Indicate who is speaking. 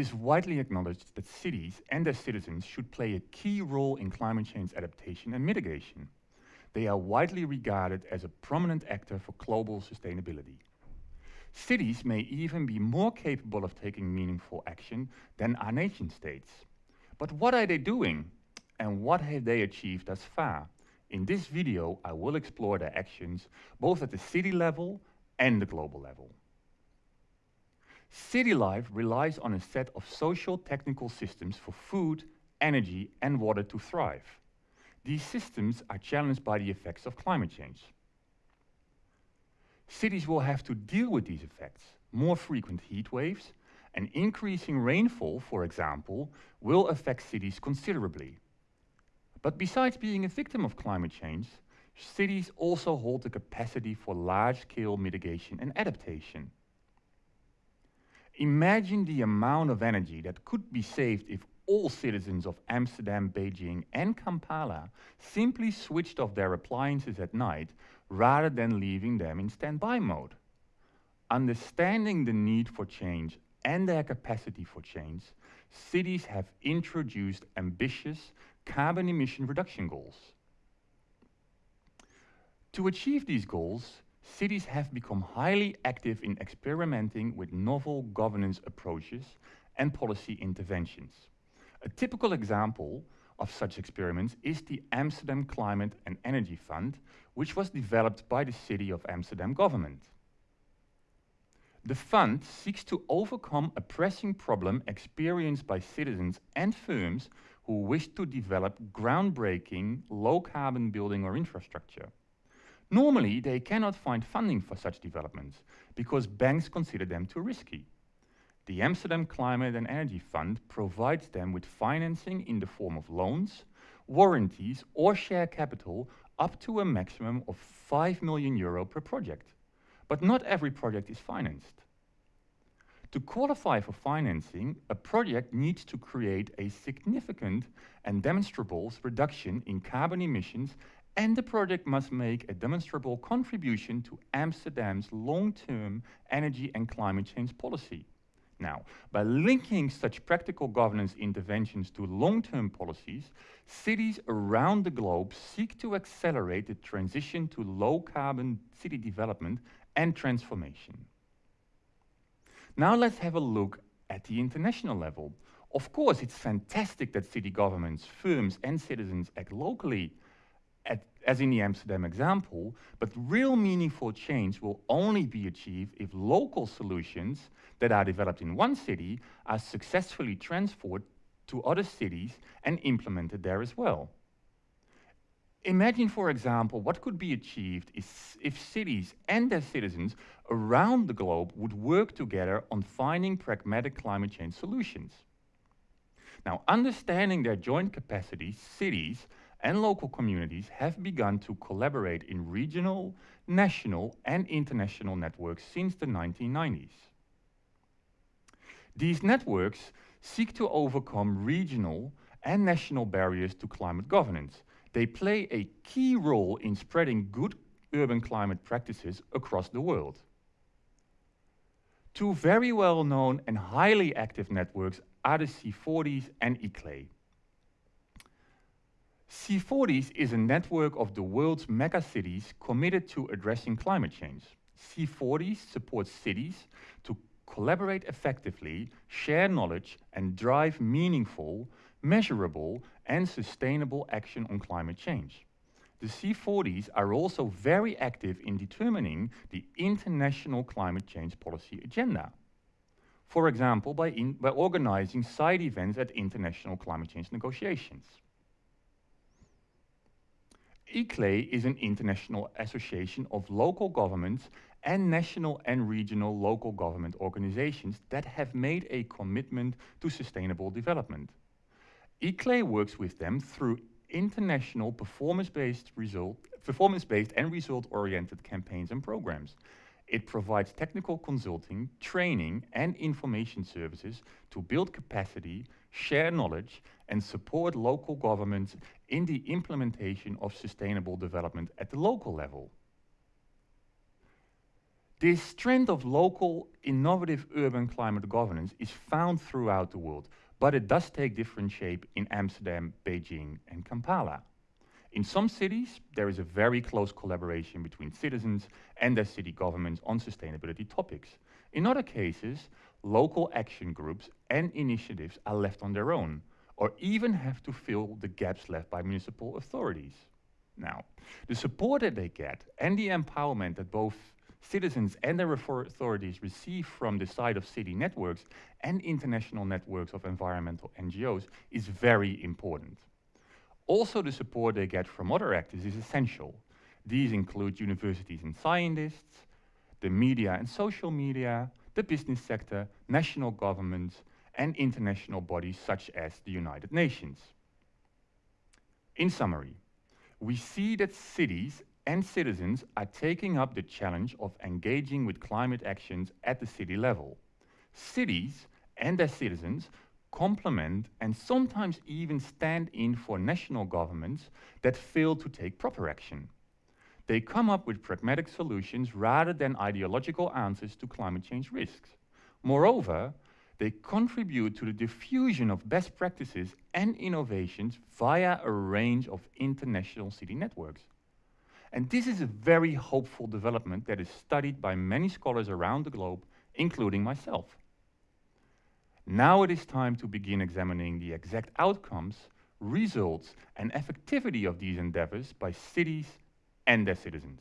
Speaker 1: is widely acknowledged that cities and their citizens should play a key role in climate change adaptation and mitigation. They are widely regarded as a prominent actor for global sustainability. Cities may even be more capable of taking meaningful action than our nation states. But what are they doing? And what have they achieved thus far? In this video, I will explore their actions both at the city level and the global level. City life relies on a set of social technical systems for food, energy and water to thrive. These systems are challenged by the effects of climate change. Cities will have to deal with these effects. More frequent heat waves and increasing rainfall, for example, will affect cities considerably. But besides being a victim of climate change, cities also hold the capacity for large-scale mitigation and adaptation. Imagine the amount of energy that could be saved if all citizens of Amsterdam, Beijing and Kampala simply switched off their appliances at night rather than leaving them in standby mode. Understanding the need for change and their capacity for change, cities have introduced ambitious carbon emission reduction goals. To achieve these goals, cities have become highly active in experimenting with novel governance approaches and policy interventions. A typical example of such experiments is the Amsterdam Climate and Energy Fund, which was developed by the City of Amsterdam government. The fund seeks to overcome a pressing problem experienced by citizens and firms who wish to develop groundbreaking low-carbon building or infrastructure. Normally, they cannot find funding for such developments because banks consider them too risky. The Amsterdam Climate and Energy Fund provides them with financing in the form of loans, warranties or share capital up to a maximum of 5 million euro per project. But not every project is financed. To qualify for financing, a project needs to create a significant and demonstrable reduction in carbon emissions and the project must make a demonstrable contribution to Amsterdam's long-term energy and climate change policy. Now, by linking such practical governance interventions to long-term policies, cities around the globe seek to accelerate the transition to low-carbon city development and transformation. Now let's have a look at the international level. Of course, it's fantastic that city governments, firms and citizens act locally, as in the Amsterdam example, but real meaningful change will only be achieved if local solutions that are developed in one city are successfully transferred to other cities and implemented there as well. Imagine, for example, what could be achieved if cities and their citizens around the globe would work together on finding pragmatic climate change solutions. Now, understanding their joint capacities, cities and local communities have begun to collaborate in regional, national and international networks since the 1990s. These networks seek to overcome regional and national barriers to climate governance. They play a key role in spreading good urban climate practices across the world. Two very well-known and highly active networks are the C40s and ICLEI. C40s is a network of the world's megacities committed to addressing climate change. C40s supports cities to collaborate effectively, share knowledge, and drive meaningful, measurable, and sustainable action on climate change. The C40s are also very active in determining the international climate change policy agenda. For example, by, by organizing side events at international climate change negotiations. ICLEI is an international association of local governments and national and regional local government organizations that have made a commitment to sustainable development. ICLEI works with them through international performance-based result, performance-based and result-oriented campaigns and programs. It provides technical consulting, training and information services to build capacity, share knowledge and support local governments in the implementation of sustainable development at the local level. This trend of local, innovative urban climate governance is found throughout the world, but it does take different shape in Amsterdam, Beijing, and Kampala. In some cities, there is a very close collaboration between citizens and their city governments on sustainability topics. In other cases, local action groups and initiatives are left on their own, or even have to fill the gaps left by municipal authorities. Now, the support that they get and the empowerment that both citizens and their authorities receive from the side of city networks and international networks of environmental NGOs is very important. Also, the support they get from other actors is essential. These include universities and scientists, the media and social media, the business sector, national governments, and international bodies such as the United Nations. In summary, we see that cities and citizens are taking up the challenge of engaging with climate actions at the city level. Cities and their citizens complement and sometimes even stand in for national governments that fail to take proper action. They come up with pragmatic solutions rather than ideological answers to climate change risks. Moreover, they contribute to the diffusion of best practices and innovations via a range of international city networks. And this is a very hopeful development that is studied by many scholars around the globe, including myself. Now it is time to begin examining the exact outcomes, results, and effectivity of these endeavors by cities and their citizens.